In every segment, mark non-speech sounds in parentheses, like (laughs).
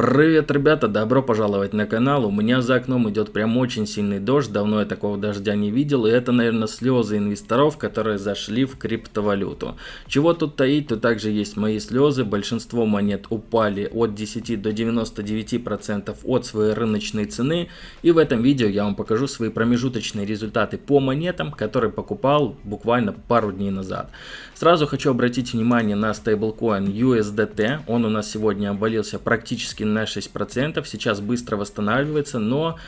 Привет, ребята, добро пожаловать на канал. У меня за окном идет прям очень сильный дождь, давно я такого дождя не видел, и это, наверное, слезы инвесторов, которые зашли в криптовалюту. Чего тут таить, то также есть мои слезы, большинство монет упали от 10 до 99% от своей рыночной цены, и в этом видео я вам покажу свои промежуточные результаты по монетам, которые покупал буквально пару дней назад. Сразу хочу обратить внимание на стейблкоин USDT, он у нас сегодня обвалился практически на 6%, сейчас быстро восстанавливается, но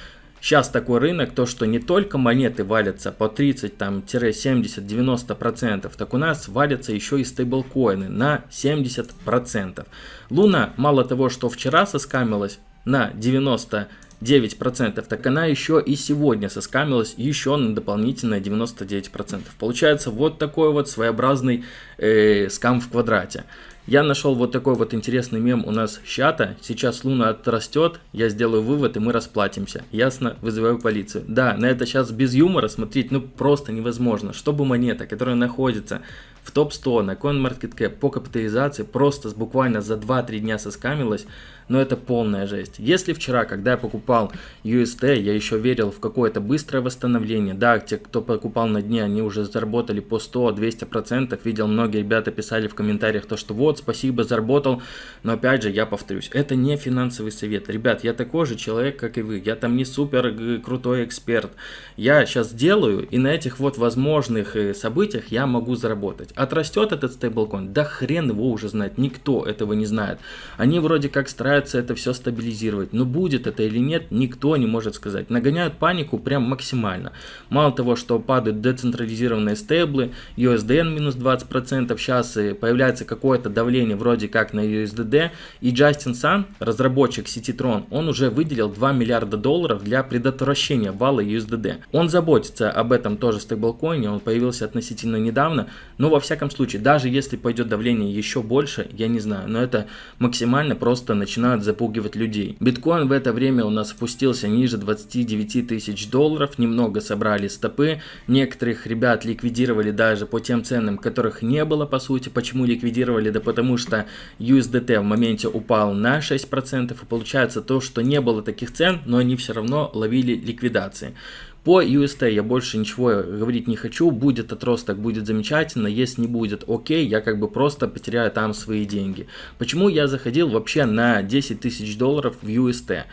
Сейчас такой рынок, то что не только монеты валятся по 30, там, 70, 90%, так у нас валятся еще и стейблкоины на 70%. Луна мало того, что вчера соскамилась на 90 9%, так она еще и сегодня соскамилась еще на дополнительные 99%. Получается вот такой вот своеобразный э, скам в квадрате. Я нашел вот такой вот интересный мем у нас чата. Сейчас Луна отрастет, я сделаю вывод и мы расплатимся. Ясно? Вызываю полицию. Да, на это сейчас без юмора смотреть ну просто невозможно. Чтобы монета, которая находится в топ-100 на CoinMarketCap по капитализации просто буквально за 2-3 дня соскамилась, но это полная жесть. Если вчера, когда я покупал UST, я еще верил в какое-то быстрое восстановление, да, те, кто покупал на дне, они уже заработали по 100-200%, видел, многие ребята писали в комментариях то, что вот, спасибо, заработал, но опять же, я повторюсь, это не финансовый совет. Ребят, я такой же человек, как и вы, я там не супер крутой эксперт. Я сейчас делаю, и на этих вот возможных э, событиях я могу заработать. Отрастет этот стейблкоин? Да хрен его уже знает, никто этого не знает. Они вроде как стараются это все стабилизировать, но будет это или нет, никто не может сказать. Нагоняют панику прям максимально. Мало того, что падают децентрализированные стейблы, USDN минус 20%, сейчас появляется какое-то давление вроде как на USDD, и Джастин Сан, разработчик сети Tron, он уже выделил 2 миллиарда долларов для предотвращения вала USDD. Он заботится об этом тоже стейблкоине, он появился относительно недавно, но во всяком случае, даже если пойдет давление еще больше, я не знаю, но это максимально просто начинают запугивать людей. Биткоин в это время у нас спустился ниже 29 тысяч долларов, немного собрали стопы, некоторых ребят ликвидировали даже по тем ценам, которых не было по сути. Почему ликвидировали? Да потому что USDT в моменте упал на 6% и получается то, что не было таких цен, но они все равно ловили ликвидации. По UST я больше ничего говорить не хочу, будет отросток, будет замечательно, если не будет, окей, я как бы просто потеряю там свои деньги. Почему я заходил вообще на 10 тысяч долларов в UST?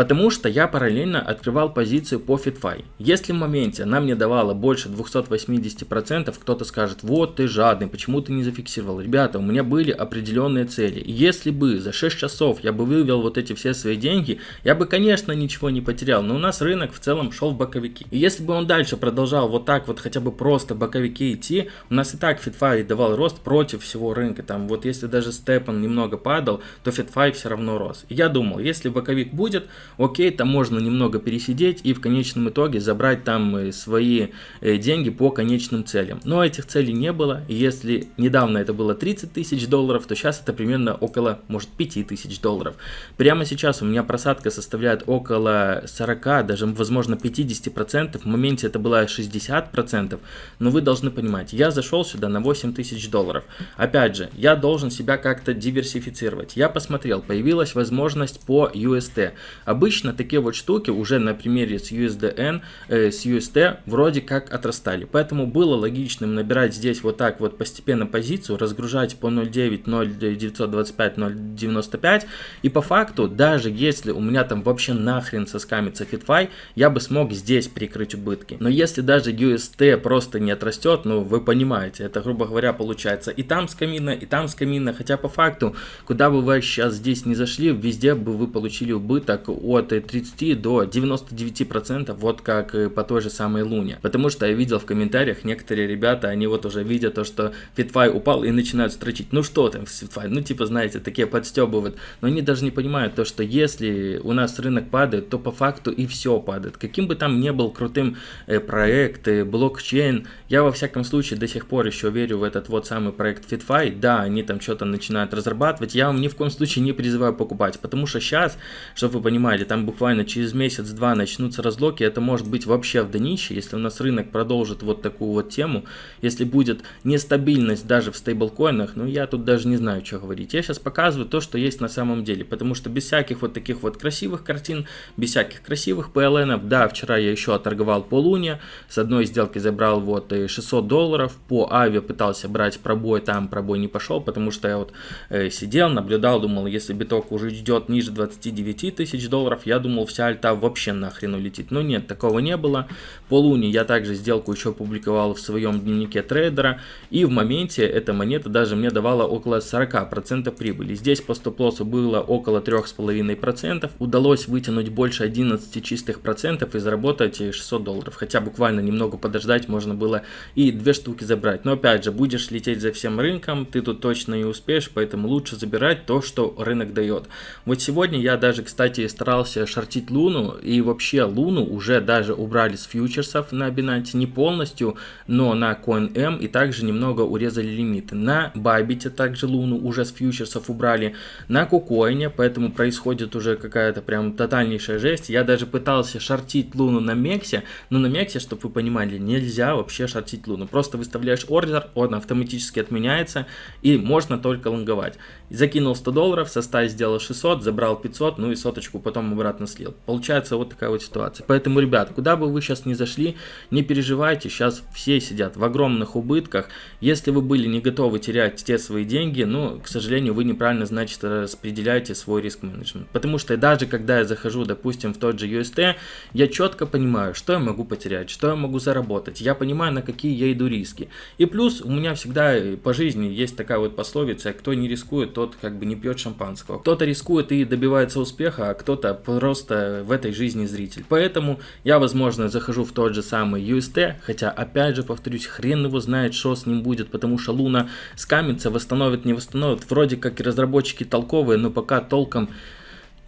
Потому что я параллельно открывал позицию по FitFi. Если в моменте она мне давала больше 280%, кто-то скажет, вот ты жадный, почему ты не зафиксировал? Ребята, у меня были определенные цели. Если бы за 6 часов я бы вывел вот эти все свои деньги, я бы, конечно, ничего не потерял. Но у нас рынок в целом шел в боковики. И если бы он дальше продолжал вот так вот хотя бы просто боковики идти, у нас и так FitFi давал рост против всего рынка. Там вот если даже степан немного падал, то FitFi все равно рос. И я думал, если боковик будет, окей, там можно немного пересидеть и в конечном итоге забрать там э, свои э, деньги по конечным целям. Но этих целей не было, если недавно это было 30 тысяч долларов, то сейчас это примерно около, может, 5 тысяч долларов. Прямо сейчас у меня просадка составляет около 40, даже, возможно, 50%, в моменте это было 60%, но вы должны понимать, я зашел сюда на 8 тысяч долларов. Опять же, я должен себя как-то диверсифицировать. Я посмотрел, появилась возможность по UST. Обычно такие вот штуки уже на примере с USDN, э, с UST вроде как отрастали. Поэтому было логичным набирать здесь вот так вот постепенно позицию, разгружать по 0.9, 0.925, 0.95. И по факту, даже если у меня там вообще нахрен соскамится FitFi, я бы смог здесь прикрыть убытки. Но если даже UST просто не отрастет, ну вы понимаете, это грубо говоря получается и там с и там с. Хотя по факту, куда бы вы сейчас здесь не зашли, везде бы вы получили убыток от 30 до 99%, вот как по той же самой Луне. Потому что я видел в комментариях, некоторые ребята, они вот уже видят то, что FitFi упал и начинают строчить, ну что там с FitFi, ну типа знаете, такие подстебывают, но они даже не понимают то, что если у нас рынок падает, то по факту и все падает. Каким бы там ни был крутым э, проект, э, блокчейн, я во всяком случае до сих пор еще верю в этот вот самый проект FitFi, да, они там что-то начинают разрабатывать, я вам ни в коем случае не призываю покупать, потому что сейчас, чтобы вы понимали, понимали, там буквально через месяц-два начнутся разлоки, это может быть вообще в днище, если у нас рынок продолжит вот такую вот тему, если будет нестабильность даже в стейблкоинах, ну я тут даже не знаю, что говорить. Я сейчас показываю то, что есть на самом деле, потому что без всяких вот таких вот красивых картин, без всяких красивых PLN, да, вчера я еще оторговал по луне, с одной сделки забрал вот 600 долларов, по авиа пытался брать пробой, там пробой не пошел, потому что я вот э, сидел, наблюдал, думал, если биток уже идет ниже 29 тысяч долларов, я думал, вся альта вообще нахрен улетит. Но нет, такого не было. По луне я также сделку еще публиковал в своем дневнике трейдера, и в моменте эта монета даже мне давала около 40% прибыли. Здесь по стоп-лоссу было около 3,5%, удалось вытянуть больше 11 чистых процентов и заработать 600 долларов. Хотя буквально немного подождать можно было и две штуки забрать. Но опять же, будешь лететь за всем рынком, ты тут точно не успеешь, поэтому лучше забирать то, что рынок дает. Вот сегодня я даже, кстати, старался шортить Луну, и вообще Луну уже даже убрали с фьючерсов на Binance, не полностью, но на CoinM, и также немного урезали лимиты. На Bybit также Луну уже с фьючерсов убрали, на Кукоине, поэтому происходит уже какая-то прям тотальнейшая жесть. Я даже пытался шортить Луну на Мексе, но на Мексе, чтобы вы понимали, нельзя вообще шортить Луну. Просто выставляешь ордер, он автоматически отменяется, и можно только лонговать. Закинул 100 долларов, со 100 сделал 600, забрал 500, ну и соточку потом обратно слил. Получается вот такая вот ситуация. Поэтому, ребят, куда бы вы сейчас ни зашли, не переживайте, сейчас все сидят в огромных убытках. Если вы были не готовы терять те свои деньги, ну, к сожалению, вы неправильно, значит, распределяете свой риск-менеджмент. Потому что даже когда я захожу, допустим, в тот же UST, я четко понимаю, что я могу потерять, что я могу заработать. Я понимаю, на какие я иду риски. И плюс у меня всегда по жизни есть такая вот пословица, кто не рискует, тот как бы не пьет шампанского. Кто-то рискует и добивается успеха, а кто-то просто в этой жизни зритель. Поэтому я, возможно, захожу в тот же самый UST, хотя, опять же, повторюсь, хрен его знает, что с ним будет, потому что Луна скамится, восстановит, не восстановит. Вроде как и разработчики толковые, но пока толком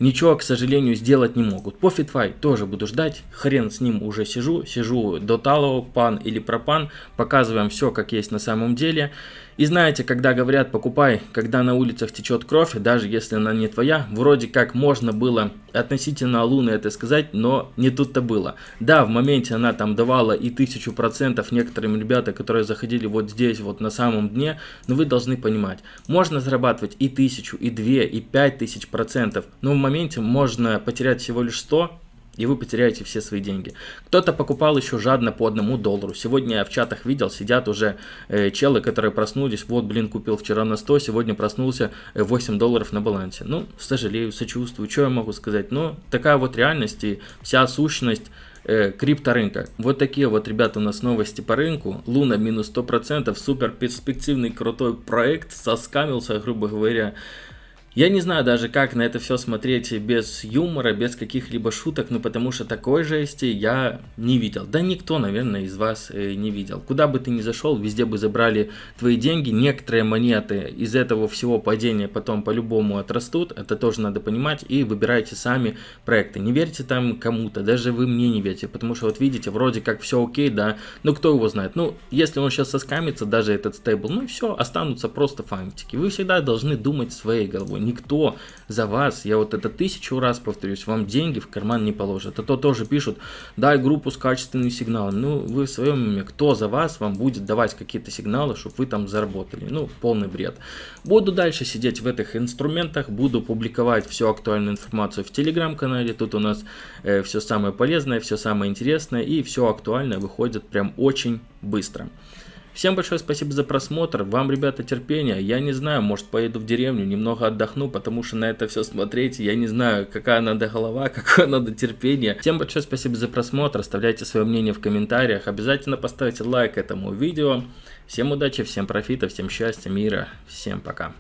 ничего, к сожалению, сделать не могут. По FitFi тоже буду ждать, хрен с ним уже сижу, сижу до талого, пан или пропан, показываем все, как есть на самом деле. И знаете, когда говорят покупай, когда на улицах течет кровь, даже если она не твоя, вроде как можно было относительно Луны это сказать, но не тут-то было. Да, в моменте она там давала и тысячу процентов некоторым ребята, которые заходили вот здесь, вот на самом дне, но вы должны понимать, можно зарабатывать и тысячу, и две, и пять тысяч процентов, но в моменте можно потерять всего лишь 100, и вы потеряете все свои деньги. Кто-то покупал еще жадно по одному доллару. Сегодня я в чатах видел, сидят уже э, челы, которые проснулись. Вот, блин, купил вчера на 100, сегодня проснулся 8 э, долларов на балансе. Ну, сожалею, сочувствую, что я могу сказать. Но такая вот реальность и вся сущность э, крипторынка. Вот такие вот, ребята, у нас новости по рынку. Луна минус 100%, супер перспективный крутой проект, соскамился, грубо говоря. Я не знаю даже, как на это все смотреть без юмора, без каких-либо шуток, ну потому что такой жести я не видел. Да никто, наверное, из вас э, не видел. Куда бы ты ни зашел, везде бы забрали твои деньги. Некоторые монеты из этого всего падения потом по-любому отрастут, это тоже надо понимать. И выбирайте сами проекты. Не верьте там кому-то, даже вы мне не верьте, потому что вот видите, вроде как все окей, да, но кто его знает. Ну, если он сейчас соскамится, даже этот стейбл, ну и все, останутся просто фантики. Вы всегда должны думать своей головой никто за вас, я вот это тысячу раз повторюсь, вам деньги в карман не положит. А то тоже пишут, дай группу с качественными сигналами. Ну, вы в своем уме, кто за вас вам будет давать какие-то сигналы, чтобы вы там заработали. Ну, полный бред. Буду дальше сидеть в этих инструментах, буду публиковать всю актуальную информацию в телеграм-канале. Тут у нас э, все самое полезное, все самое интересное и все актуальное выходит прям очень быстро. Всем большое спасибо за просмотр, вам, ребята, терпения, я не знаю, может поеду в деревню, немного отдохну, потому что на это все смотреть, я не знаю, какая надо голова, (laughs) какое надо терпение. Всем большое спасибо за просмотр, оставляйте свое мнение в комментариях, обязательно поставьте лайк этому видео. Всем удачи, всем профита, всем счастья, мира, всем пока.